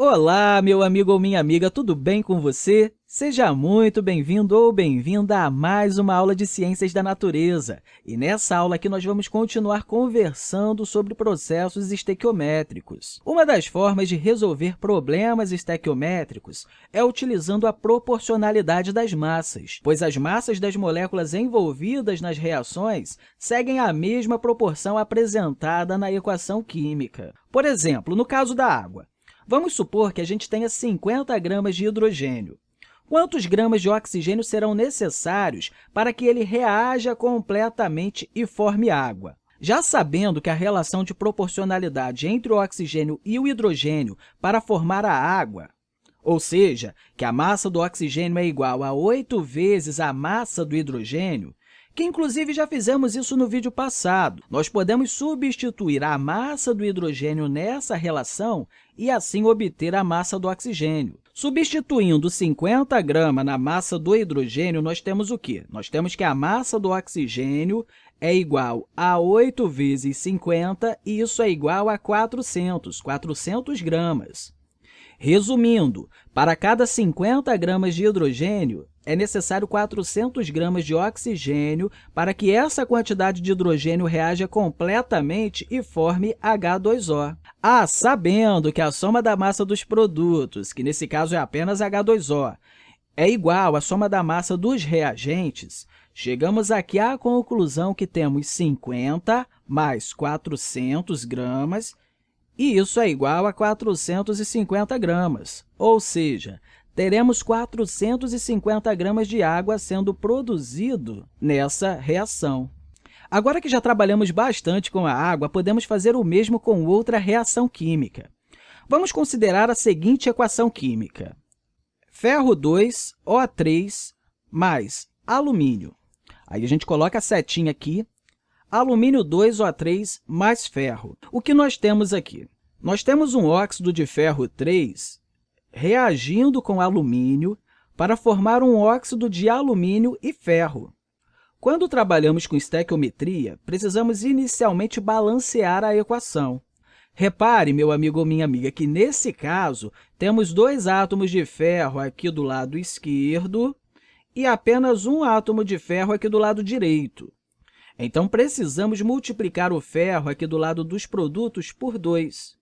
Olá, meu amigo ou minha amiga, tudo bem com você? Seja muito bem-vindo ou bem-vinda a mais uma aula de Ciências da Natureza. E nessa aula aqui nós vamos continuar conversando sobre processos estequiométricos. Uma das formas de resolver problemas estequiométricos é utilizando a proporcionalidade das massas, pois as massas das moléculas envolvidas nas reações seguem a mesma proporção apresentada na equação química. Por exemplo, no caso da água, Vamos supor que a gente tenha 50 gramas de hidrogênio. Quantos gramas de oxigênio serão necessários para que ele reaja completamente e forme água? Já sabendo que a relação de proporcionalidade entre o oxigênio e o hidrogênio para formar a água, ou seja, que a massa do oxigênio é igual a 8 vezes a massa do hidrogênio, que inclusive já fizemos isso no vídeo passado. Nós podemos substituir a massa do hidrogênio nessa relação e assim obter a massa do oxigênio. Substituindo 50 gramas na massa do hidrogênio, nós temos o quê? Nós temos que a massa do oxigênio é igual a 8 vezes 50, e isso é igual a 400, 400 gramas. Resumindo, para cada 50 gramas de hidrogênio, é necessário 400 gramas de oxigênio para que essa quantidade de hidrogênio reaja completamente e forme H2O. Ah, sabendo que a soma da massa dos produtos, que nesse caso é apenas H2O, é igual à soma da massa dos reagentes, chegamos aqui à conclusão que temos 50 mais 400 gramas e isso é igual a 450 gramas, ou seja, teremos 450 gramas de água sendo produzido nessa reação. Agora que já trabalhamos bastante com a água, podemos fazer o mesmo com outra reação química. Vamos considerar a seguinte equação química. Ferro 2, O3, mais alumínio. Aí a gente coloca a setinha aqui alumínio 2O3 mais ferro. O que nós temos aqui? Nós temos um óxido de ferro 3 reagindo com alumínio para formar um óxido de alumínio e ferro. Quando trabalhamos com estequiometria, precisamos inicialmente balancear a equação. Repare, meu amigo ou minha amiga, que, nesse caso, temos dois átomos de ferro aqui do lado esquerdo e apenas um átomo de ferro aqui do lado direito. Então, precisamos multiplicar o ferro aqui do lado dos produtos por 2.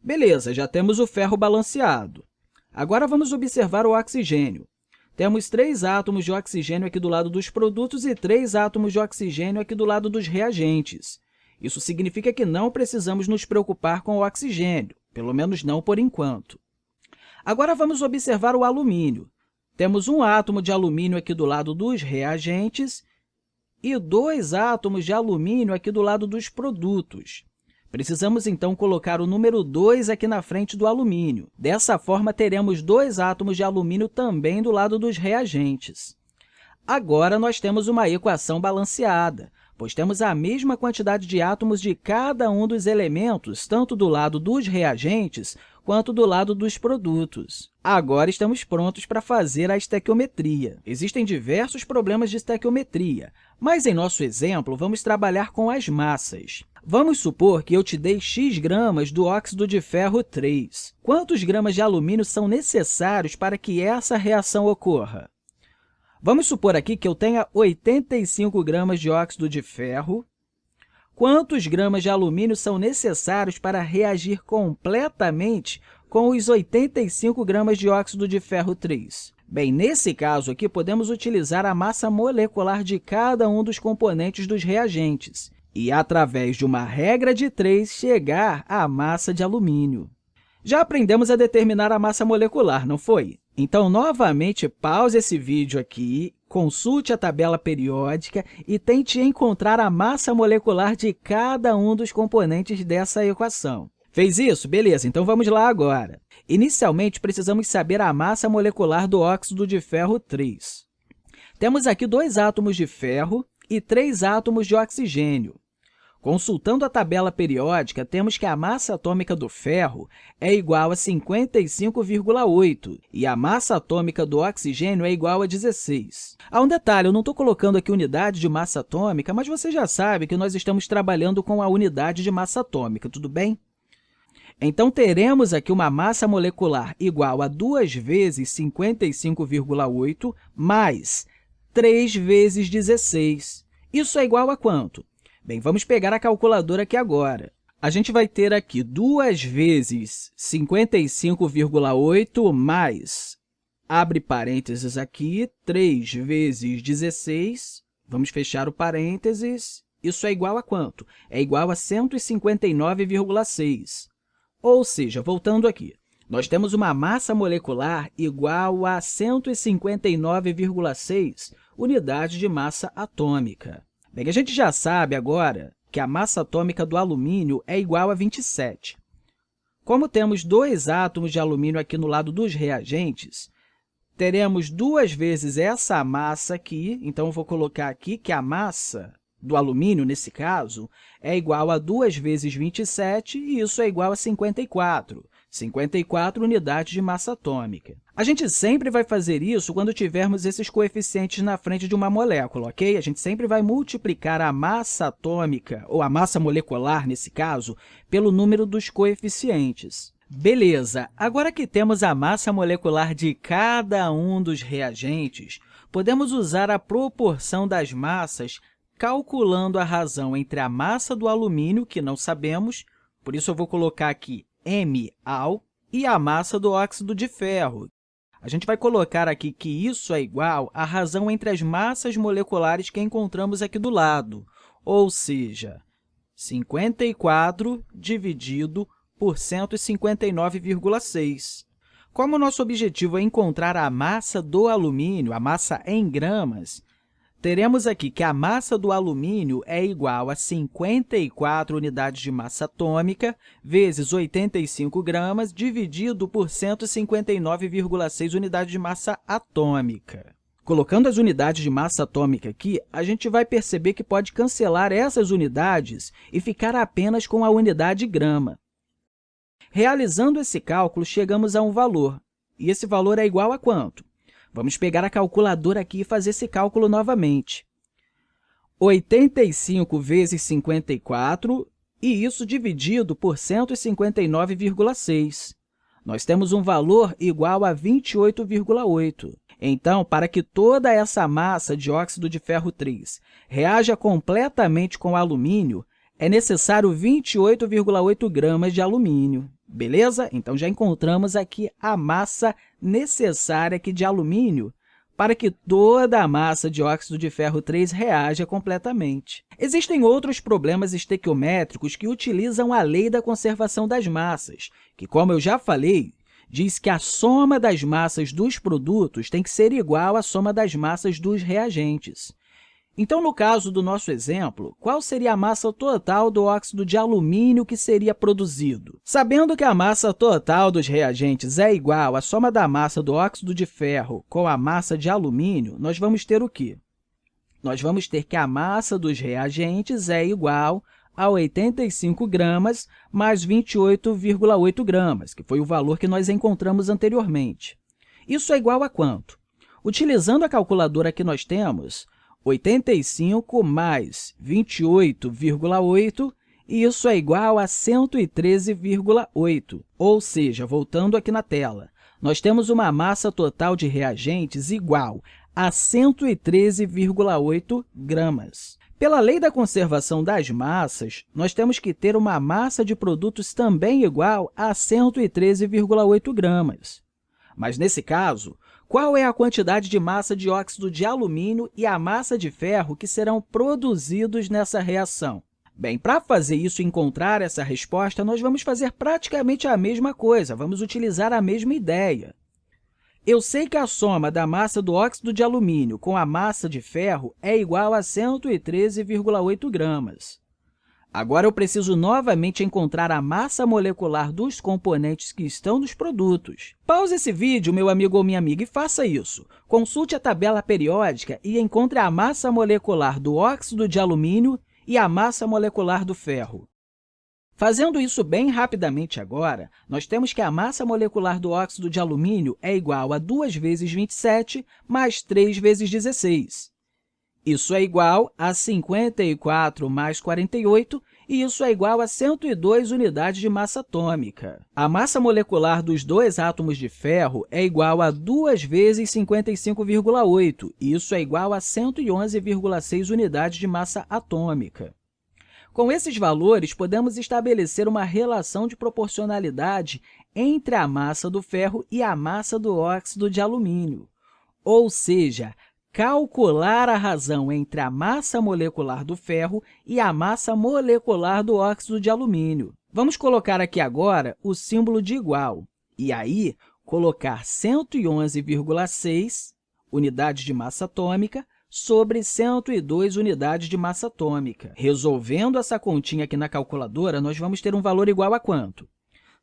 Beleza, já temos o ferro balanceado. Agora, vamos observar o oxigênio. Temos três átomos de oxigênio aqui do lado dos produtos e três átomos de oxigênio aqui do lado dos reagentes. Isso significa que não precisamos nos preocupar com o oxigênio, pelo menos não por enquanto. Agora, vamos observar o alumínio. Temos um átomo de alumínio aqui do lado dos reagentes e dois átomos de alumínio aqui do lado dos produtos. Precisamos, então, colocar o número 2 aqui na frente do alumínio. Dessa forma, teremos dois átomos de alumínio também do lado dos reagentes. Agora, nós temos uma equação balanceada, pois temos a mesma quantidade de átomos de cada um dos elementos, tanto do lado dos reagentes quanto do lado dos produtos. Agora estamos prontos para fazer a estequiometria. Existem diversos problemas de estequiometria, mas, em nosso exemplo, vamos trabalhar com as massas. Vamos supor que eu te dei x gramas do óxido de ferro 3. Quantos gramas de alumínio são necessários para que essa reação ocorra? Vamos supor aqui que eu tenha 85 gramas de óxido de ferro. Quantos gramas de alumínio são necessários para reagir completamente com os 85 gramas de óxido de ferro 3? Bem, nesse caso aqui, podemos utilizar a massa molecular de cada um dos componentes dos reagentes e, através de uma regra de 3, chegar à massa de alumínio. Já aprendemos a determinar a massa molecular, não foi? Então, novamente, pause esse vídeo aqui, consulte a tabela periódica e tente encontrar a massa molecular de cada um dos componentes dessa equação. Fez isso? Beleza, então vamos lá agora. Inicialmente, precisamos saber a massa molecular do óxido de ferro 3. Temos aqui dois átomos de ferro e três átomos de oxigênio. Consultando a tabela periódica, temos que a massa atômica do ferro é igual a 55,8 e a massa atômica do oxigênio é igual a 16. Há um detalhe, eu não estou colocando aqui unidade de massa atômica, mas você já sabe que nós estamos trabalhando com a unidade de massa atômica, tudo bem? Então, teremos aqui uma massa molecular igual a 2 vezes 55,8 mais 3 vezes 16. Isso é igual a quanto? Bem, vamos pegar a calculadora aqui agora. A gente vai ter aqui 2 vezes 55,8 mais, abre parênteses aqui, 3 vezes 16, vamos fechar o parênteses, isso é igual a quanto? É igual a 159,6. Ou seja, voltando aqui, nós temos uma massa molecular igual a 159,6 unidades de massa atômica. Bem, a gente já sabe agora que a massa atômica do alumínio é igual a 27. Como temos dois átomos de alumínio aqui no lado dos reagentes, teremos duas vezes essa massa aqui, então eu vou colocar aqui que a massa do alumínio, nesse caso, é igual a 2 vezes 27, e isso é igual a 54, 54 unidades de massa atômica. A gente sempre vai fazer isso quando tivermos esses coeficientes na frente de uma molécula, ok? A gente sempre vai multiplicar a massa atômica, ou a massa molecular, nesse caso, pelo número dos coeficientes. Beleza, agora que temos a massa molecular de cada um dos reagentes, podemos usar a proporção das massas calculando a razão entre a massa do alumínio, que não sabemos, por isso eu vou colocar aqui MAl, e a massa do óxido de ferro. A gente vai colocar aqui que isso é igual à razão entre as massas moleculares que encontramos aqui do lado, ou seja, 54 dividido por 159,6. Como o nosso objetivo é encontrar a massa do alumínio, a massa em gramas, teremos aqui que a massa do alumínio é igual a 54 unidades de massa atômica vezes 85 gramas dividido por 159,6 unidades de massa atômica. Colocando as unidades de massa atômica aqui, a gente vai perceber que pode cancelar essas unidades e ficar apenas com a unidade grama. Realizando esse cálculo, chegamos a um valor, e esse valor é igual a quanto? Vamos pegar a calculadora aqui e fazer esse cálculo novamente. 85 vezes 54, e isso dividido por 159,6. Nós temos um valor igual a 28,8. Então, para que toda essa massa de óxido de ferro 3 reaja completamente com alumínio, é necessário 28,8 gramas de alumínio. Beleza? Então, já encontramos aqui a massa necessária aqui de alumínio para que toda a massa de óxido de ferro 3 reaja completamente. Existem outros problemas estequiométricos que utilizam a lei da conservação das massas, que, como eu já falei, diz que a soma das massas dos produtos tem que ser igual à soma das massas dos reagentes. Então, no caso do nosso exemplo, qual seria a massa total do óxido de alumínio que seria produzido? Sabendo que a massa total dos reagentes é igual à soma da massa do óxido de ferro com a massa de alumínio, nós vamos ter o quê? Nós vamos ter que a massa dos reagentes é igual a 85 gramas mais 28,8 gramas, que foi o valor que nós encontramos anteriormente. Isso é igual a quanto? Utilizando a calculadora que nós temos, 85 mais 28,8, e isso é igual a 113,8. Ou seja, voltando aqui na tela, nós temos uma massa total de reagentes igual a 113,8 gramas. Pela lei da conservação das massas, nós temos que ter uma massa de produtos também igual a 113,8 gramas. Mas, nesse caso, qual é a quantidade de massa de óxido de alumínio e a massa de ferro que serão produzidos nessa reação? Bem, para fazer isso e encontrar essa resposta, nós vamos fazer praticamente a mesma coisa, vamos utilizar a mesma ideia. Eu sei que a soma da massa do óxido de alumínio com a massa de ferro é igual a 113,8 gramas. Agora, eu preciso novamente encontrar a massa molecular dos componentes que estão nos produtos. Pause esse vídeo, meu amigo ou minha amiga, e faça isso. Consulte a tabela periódica e encontre a massa molecular do óxido de alumínio e a massa molecular do ferro. Fazendo isso bem rapidamente agora, nós temos que a massa molecular do óxido de alumínio é igual a 2 vezes 27 mais 3 vezes 16. Isso é igual a 54 mais 48, e isso é igual a 102 unidades de massa atômica. A massa molecular dos dois átomos de ferro é igual a 2 vezes 55,8, e isso é igual a 111,6 unidades de massa atômica. Com esses valores, podemos estabelecer uma relação de proporcionalidade entre a massa do ferro e a massa do óxido de alumínio, ou seja, calcular a razão entre a massa molecular do ferro e a massa molecular do óxido de alumínio. Vamos colocar aqui agora o símbolo de igual, e aí colocar 111,6 unidades de massa atômica sobre 102 unidades de massa atômica. Resolvendo essa continha aqui na calculadora, nós vamos ter um valor igual a quanto?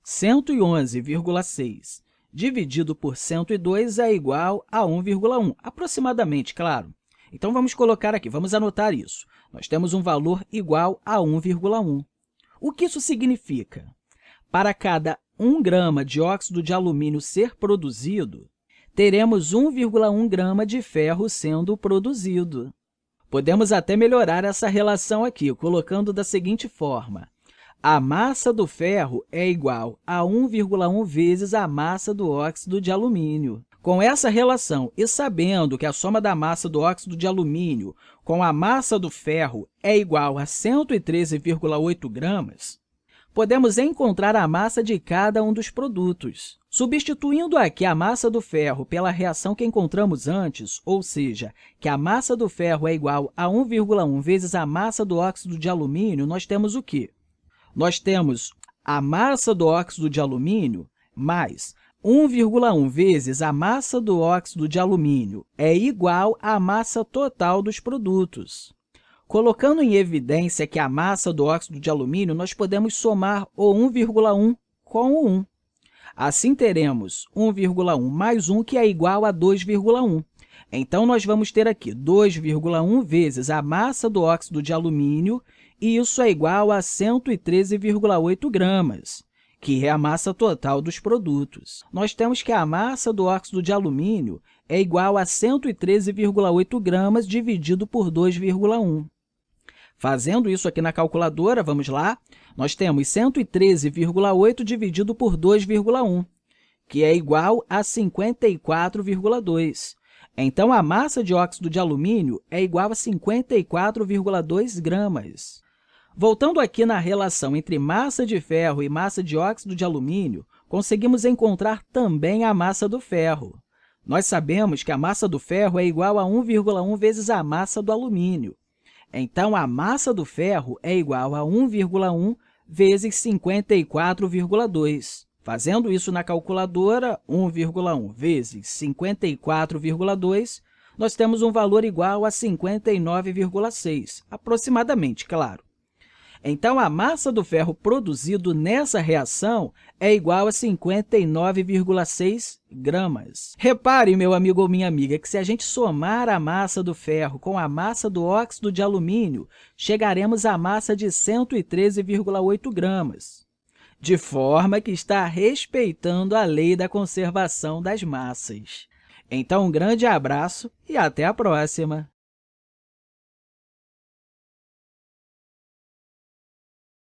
111,6 dividido por 102 é igual a 1,1, aproximadamente, claro. Então, vamos colocar aqui, vamos anotar isso. Nós temos um valor igual a 1,1. O que isso significa? Para cada 1 grama de óxido de alumínio ser produzido, teremos 1,1 grama de ferro sendo produzido. Podemos até melhorar essa relação aqui, colocando da seguinte forma. A massa do ferro é igual a 1,1 vezes a massa do óxido de alumínio. Com essa relação e sabendo que a soma da massa do óxido de alumínio com a massa do ferro é igual a 113,8 gramas, podemos encontrar a massa de cada um dos produtos. Substituindo aqui a massa do ferro pela reação que encontramos antes, ou seja, que a massa do ferro é igual a 1,1 vezes a massa do óxido de alumínio, nós temos o quê? Nós temos a massa do óxido de alumínio mais 1,1 vezes a massa do óxido de alumínio é igual à massa total dos produtos. Colocando em evidência que a massa do óxido de alumínio, nós podemos somar o 1,1 com o 1. Assim, teremos 1,1 mais 1, que é igual a 2,1. Então, nós vamos ter aqui 2,1 vezes a massa do óxido de alumínio, e isso é igual a 113,8 gramas, que é a massa total dos produtos. Nós temos que a massa do óxido de alumínio é igual a 113,8 gramas dividido por 2,1. Fazendo isso aqui na calculadora, vamos lá, nós temos 113,8 dividido por 2,1, que é igual a 54,2. Então, a massa de óxido de alumínio é igual a 54,2 gramas. Voltando aqui na relação entre massa de ferro e massa de óxido de alumínio, conseguimos encontrar também a massa do ferro. Nós sabemos que a massa do ferro é igual a 1,1 vezes a massa do alumínio. Então, a massa do ferro é igual a 1,1 vezes 54,2. Fazendo isso na calculadora, 1,1 vezes 54,2, nós temos um valor igual a 59,6, aproximadamente, claro. Então, a massa do ferro produzido nessa reação é igual a 59,6 gramas. Repare, meu amigo ou minha amiga, que se a gente somar a massa do ferro com a massa do óxido de alumínio, chegaremos à massa de 113,8 gramas, de forma que está respeitando a lei da conservação das massas. Então, um grande abraço e até a próxima!